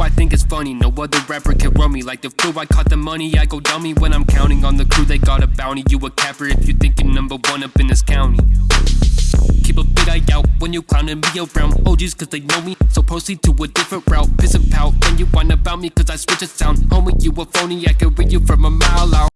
i think it's funny. No other rapper can run me like the flu. I caught the money, I go dummy when I'm counting on the crew. They got a bounty. You a capper if you think you're number one up in this county. Keep a big eye out when you clowning me around OGs cause they know me So proceed to a different route Piss and pout when you whine about me cause I switch a sound Homie, you a phony, I can read you from a mile out